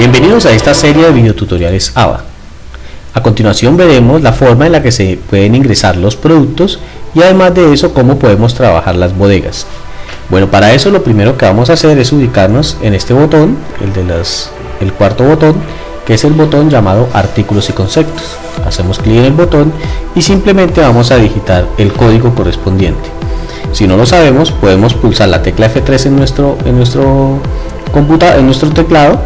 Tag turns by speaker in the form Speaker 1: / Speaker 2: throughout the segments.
Speaker 1: Bienvenidos a esta serie de videotutoriales ABA. A continuación veremos la forma en la que se pueden ingresar los productos y además de eso cómo podemos trabajar las bodegas. Bueno, para eso lo primero que vamos a hacer es ubicarnos en este botón, el de las, el cuarto botón, que es el botón llamado artículos y conceptos. Hacemos clic en el botón y simplemente vamos a digitar el código correspondiente. Si no lo sabemos, podemos pulsar la tecla F3 en nuestro, en nuestro, en nuestro teclado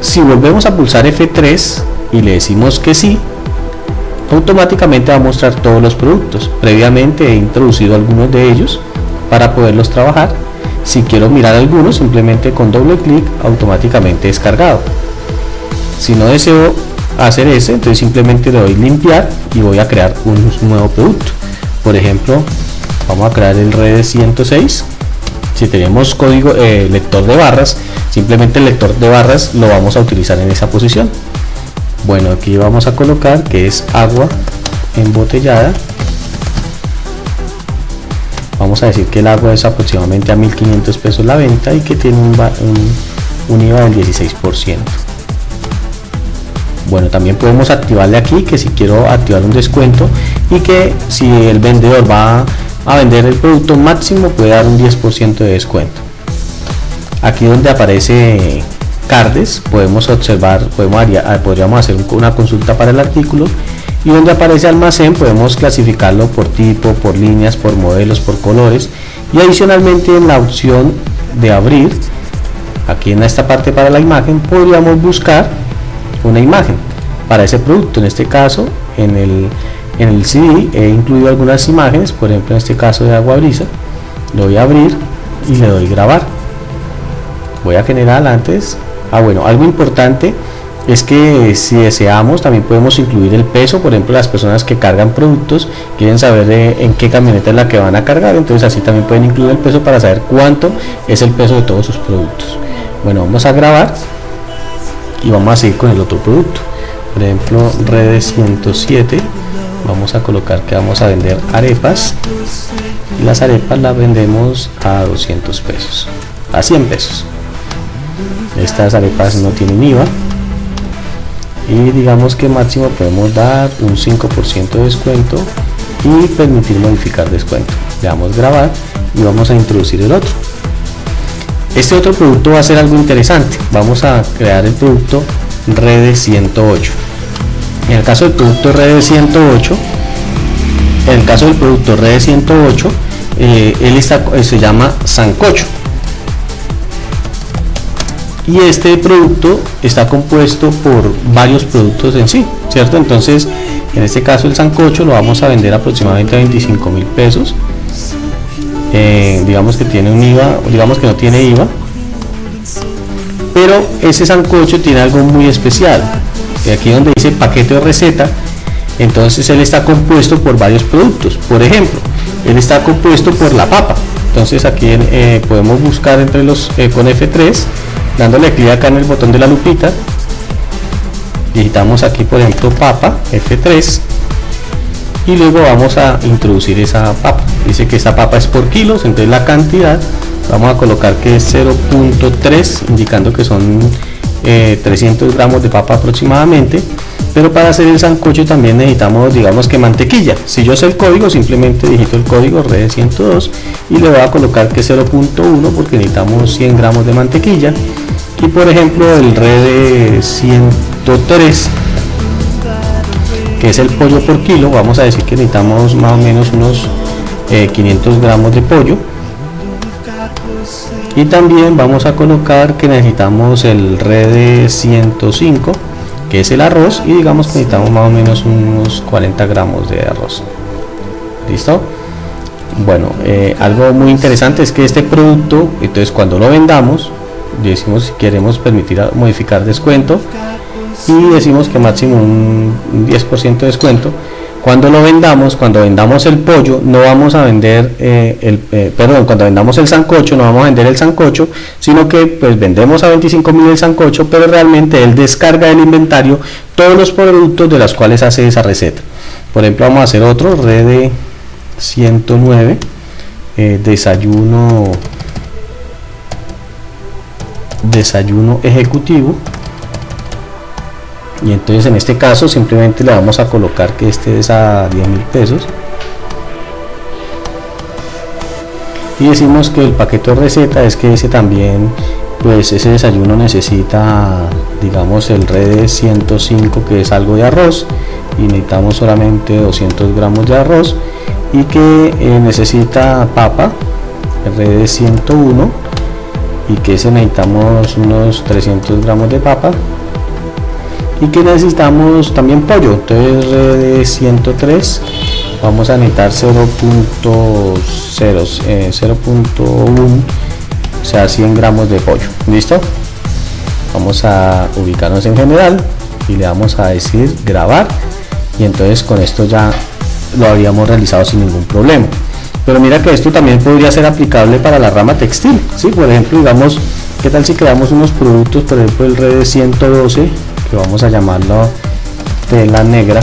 Speaker 1: si volvemos a pulsar F3 y le decimos que sí, automáticamente va a mostrar todos los productos. Previamente he introducido algunos de ellos para poderlos trabajar. Si quiero mirar algunos, simplemente con doble clic automáticamente descargado. Si no deseo hacer ese, entonces simplemente le doy limpiar y voy a crear un nuevo producto. Por ejemplo, vamos a crear el red 106. Si tenemos código eh, lector de barras, simplemente el lector de barras lo vamos a utilizar en esa posición. Bueno aquí vamos a colocar que es agua embotellada. Vamos a decir que el agua es aproximadamente a 1500 pesos la venta y que tiene un, un, IVA del 16% bueno también podemos activarle aquí que si quiero activar un descuento y que si el vendedor va a vender el producto máximo puede dar un 10% de descuento aquí donde aparece cardes podemos observar podemos, ah, podríamos hacer una consulta para el artículo y donde aparece almacén podemos clasificarlo por tipo por líneas por modelos por colores y adicionalmente en la opción de abrir aquí en esta parte para la imagen podríamos buscar una imagen para ese producto. En este caso en el en el CD he incluido algunas imágenes por ejemplo en este caso de agua brisa lo voy a abrir y le doy grabar voy a generar antes. Ah bueno algo importante es que si deseamos también podemos incluir el peso. Por ejemplo las personas que cargan productos quieren saber en qué camioneta es la que van a cargar. Entonces así también pueden incluir el peso para saber cuánto es el peso de todos sus productos. Bueno vamos a grabar y vamos a seguir con el otro producto. Por ejemplo redes 107 vamos a colocar que vamos a vender arepas. Y las arepas las vendemos a 200 pesos a 100 pesos estas arepas no tienen IVA. Y digamos que máximo podemos dar un 5% de descuento y permitir modificar descuento. Le damos grabar y vamos a introducir el otro. Este otro producto va a ser algo interesante. Vamos a crear el producto red 108 en el caso del producto red 108 en el caso del producto red 108 eh, él está, se llama sancocho y este producto está compuesto por varios productos en sí, ¿cierto? Entonces, en este caso el sancocho lo vamos a vender aproximadamente a 25 mil pesos. Eh, digamos que tiene un IVA, digamos que no tiene IVA, pero ese sancocho tiene algo muy especial. Y aquí donde dice paquete de receta, entonces él está compuesto por varios productos. Por ejemplo, él está compuesto por la papa. Entonces aquí eh, podemos buscar entre los eh, con F3 dándole clic acá en el botón de la lupita. Digitamos aquí por ejemplo papa F3 y luego vamos a introducir esa papa. Dice que esta papa es por kilos entonces la cantidad vamos a colocar que es 0.3 indicando que son 300 eh, gramos de papa aproximadamente. Pero para hacer el sancocho también necesitamos digamos que mantequilla. Si yo sé el código simplemente digito el código red 102 y le voy a colocar que 0.1 porque necesitamos 100 gramos de mantequilla y por ejemplo el red 103 que es el pollo por kilo vamos a decir que necesitamos más o menos unos 500 eh, gramos de pollo. Y también vamos a colocar que necesitamos el red 105 que es el arroz y digamos que necesitamos más o menos unos 40 gramos de arroz. Listo bueno eh, algo muy interesante es que este producto entonces cuando lo vendamos decimos si queremos permitir modificar descuento y decimos que máximo un 10% de descuento cuando lo vendamos, cuando vendamos el pollo, no vamos a vender eh, el, eh, perdón, cuando vendamos el sancocho, no vamos a vender el sancocho, sino que pues vendemos a 25 mil el sancocho, pero realmente él descarga del inventario todos los productos de los cuales hace esa receta. Por ejemplo, vamos a hacer otro, red 109, eh, desayuno desayuno ejecutivo. Y entonces en este caso simplemente le vamos a colocar que este es a 10 mil pesos. Y decimos que el paquete de receta es que ese también pues ese desayuno necesita digamos el red 105 que es algo de arroz. Y necesitamos solamente 200 gramos de arroz. Y que eh, necesita papa el red 101 y que ese necesitamos unos 300 gramos de papa y que necesitamos también pollo entonces red 103 vamos a necesitar 0.0 0.1 eh, o sea 100 gramos de pollo. Listo vamos a ubicarnos en general y le vamos a decir grabar y entonces con esto ya lo habríamos realizado sin ningún problema pero mira que esto también podría ser aplicable para la rama textil ¿sí? por ejemplo digamos qué tal si creamos unos productos por ejemplo el red 112 que vamos a llamarlo tela negra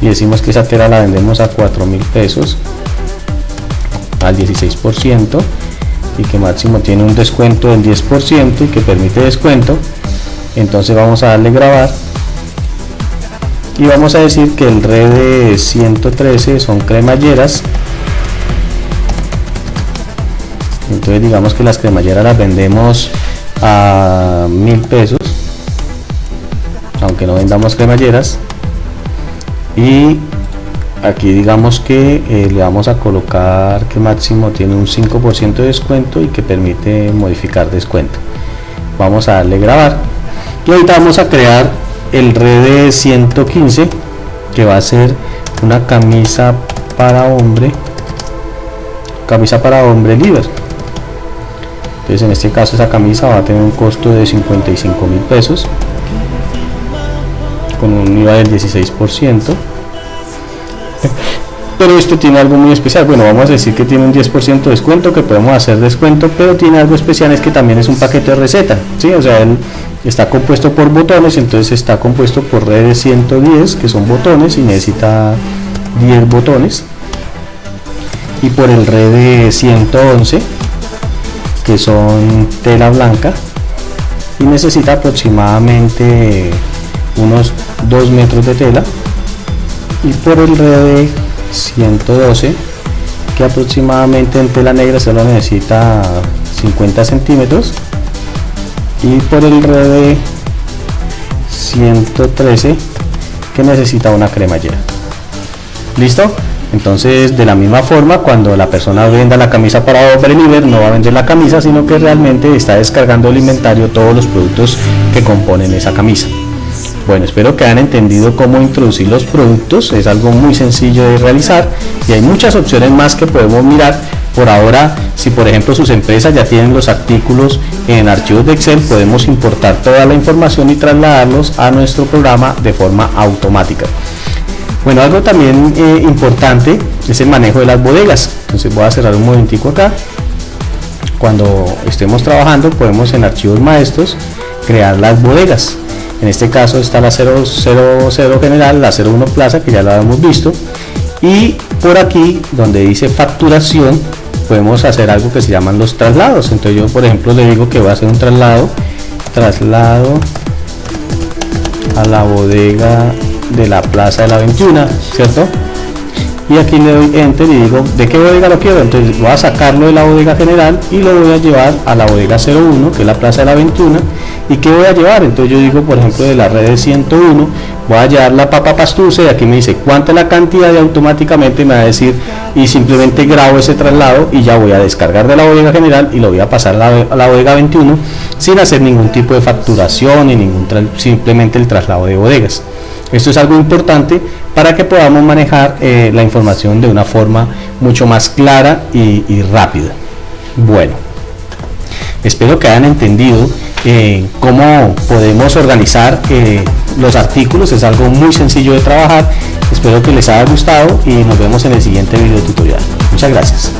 Speaker 1: y decimos que esa tela la vendemos a 4 mil pesos al 16% y que máximo tiene un descuento del 10% y que permite descuento entonces vamos a darle grabar y vamos a decir que el red 113 son cremalleras. Entonces digamos que las cremalleras las vendemos a mil pesos aunque no vendamos cremalleras. Y aquí digamos que eh, le vamos a colocar que máximo tiene un 5% de descuento y que permite modificar descuento. Vamos a darle grabar. Y ahorita vamos a crear el red 115 que va a ser una camisa para hombre camisa para hombre libre. Entonces en este caso esa camisa va a tener un costo de 55 mil pesos con un IVA del 16% pero esto tiene algo muy especial. Bueno vamos a decir que tiene un 10% de descuento que podemos hacer descuento pero tiene algo especial es que también es un paquete de receta ¿sí? o sea está compuesto por botones entonces está compuesto por redes 110 que son botones y necesita 10 botones. Y por el red 111 que son tela blanca y necesita aproximadamente unos 2 metros de tela. Y por el red 112 que aproximadamente en tela negra solo necesita 50 centímetros y por el red 113 que necesita una cremallera. Listo entonces de la misma forma cuando la persona venda la camisa para hombre libre no va a vender la camisa sino que realmente está descargando el inventario todos los productos que componen esa camisa. Bueno, espero que hayan entendido cómo introducir los productos, es algo muy sencillo de realizar y hay muchas opciones más que podemos mirar. Por ahora, si por ejemplo sus empresas ya tienen los artículos en archivos de Excel, podemos importar toda la información y trasladarlos a nuestro programa de forma automática. Bueno, algo también eh, importante es el manejo de las bodegas. Entonces voy a cerrar un momentico acá. Cuando estemos trabajando podemos en archivos maestros crear las bodegas en este caso está la 000 general, la 01 plaza que ya la hemos visto y por aquí donde dice facturación podemos hacer algo que se llaman los traslados. Entonces yo por ejemplo le digo que voy a hacer un traslado traslado a la bodega de la plaza de la 21 cierto y aquí le doy enter y digo de qué bodega lo quiero entonces voy a sacarlo de la bodega general y lo voy a llevar a la bodega 01 que es la plaza de la 21 y qué voy a llevar entonces yo digo por ejemplo de la red de 101 voy a llevar la papa pastusa y aquí me dice cuánta es la cantidad y automáticamente me va a decir y simplemente grabo ese traslado y ya voy a descargar de la bodega general y lo voy a pasar a la, a la bodega 21 sin hacer ningún tipo de facturación ni ningún simplemente el traslado de bodegas esto es algo importante para que podamos manejar eh, la información de una forma mucho más clara y, rápida. Bueno, espero que hayan entendido eh, cómo podemos organizar eh, los artículos, es algo muy sencillo de trabajar. Espero que les haya gustado y nos vemos en el siguiente video tutorial. Muchas gracias.